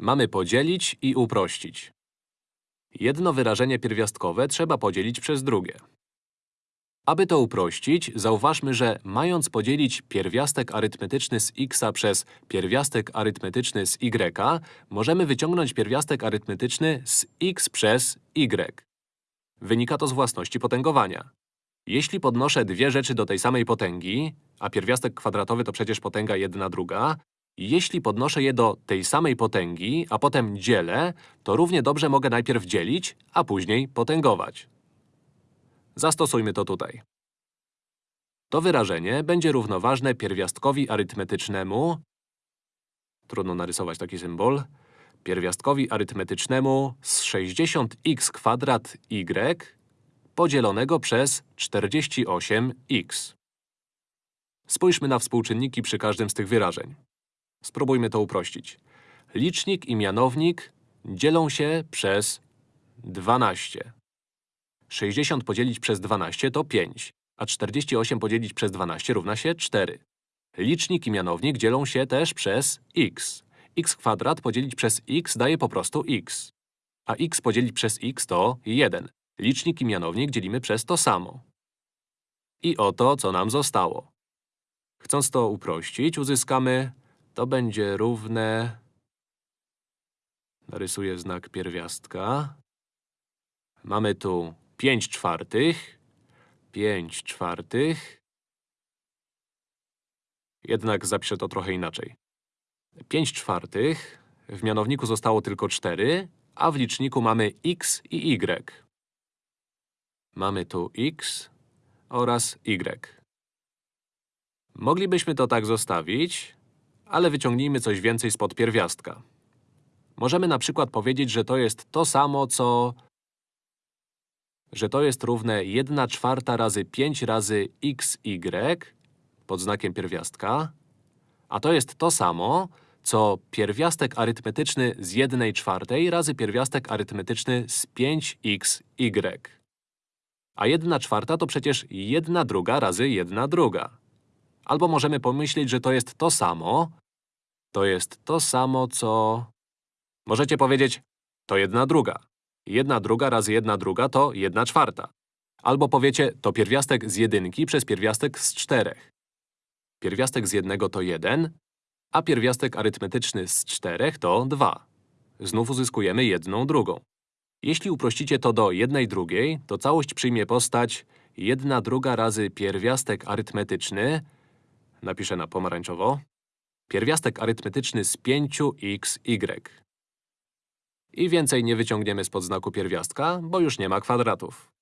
Mamy podzielić i uprościć. Jedno wyrażenie pierwiastkowe trzeba podzielić przez drugie. Aby to uprościć, zauważmy, że mając podzielić pierwiastek arytmetyczny z x przez pierwiastek arytmetyczny z y, możemy wyciągnąć pierwiastek arytmetyczny z x przez y. Wynika to z własności potęgowania. Jeśli podnoszę dwie rzeczy do tej samej potęgi, a pierwiastek kwadratowy to przecież potęga jedna druga, jeśli podnoszę je do tej samej potęgi, a potem dzielę, to równie dobrze mogę najpierw dzielić, a później potęgować. Zastosujmy to tutaj. To wyrażenie będzie równoważne pierwiastkowi arytmetycznemu trudno narysować taki symbol pierwiastkowi arytmetycznemu z 60x kwadrat y podzielonego przez 48x. Spójrzmy na współczynniki przy każdym z tych wyrażeń. Spróbujmy to uprościć. Licznik i mianownik dzielą się przez 12. 60 podzielić przez 12 to 5, a 48 podzielić przez 12 równa się 4. Licznik i mianownik dzielą się też przez x. x kwadrat podzielić przez x daje po prostu x. A x podzielić przez x to 1. Licznik i mianownik dzielimy przez to samo. I oto, co nam zostało. Chcąc to uprościć, uzyskamy… To będzie równe… Narysuję znak pierwiastka. Mamy tu 5 czwartych, 5 czwartych. Jednak zapiszę to trochę inaczej. 5 czwartych, w mianowniku zostało tylko 4, a w liczniku mamy x i y. Mamy tu x oraz y. Moglibyśmy to tak zostawić, ale wyciągnijmy coś więcej spod pierwiastka. Możemy na przykład powiedzieć, że to jest to samo, co… że to jest równe 1 czwarta razy 5 razy xy pod znakiem pierwiastka, a to jest to samo, co pierwiastek arytmetyczny z 1 czwartej razy pierwiastek arytmetyczny z 5xy. A 1 czwarta to przecież 1 druga razy 1 druga. Albo możemy pomyśleć, że to jest to samo, to jest to samo, co… Możecie powiedzieć, to jedna druga. Jedna druga razy jedna druga to jedna czwarta. Albo powiecie, to pierwiastek z jedynki przez pierwiastek z czterech. Pierwiastek z jednego to jeden, a pierwiastek arytmetyczny z czterech to dwa. Znów uzyskujemy jedną drugą. Jeśli uprościcie to do jednej drugiej, to całość przyjmie postać jedna druga razy pierwiastek arytmetyczny napiszę na pomarańczowo pierwiastek arytmetyczny z 5xy. I więcej nie wyciągniemy spod znaku pierwiastka, bo już nie ma kwadratów.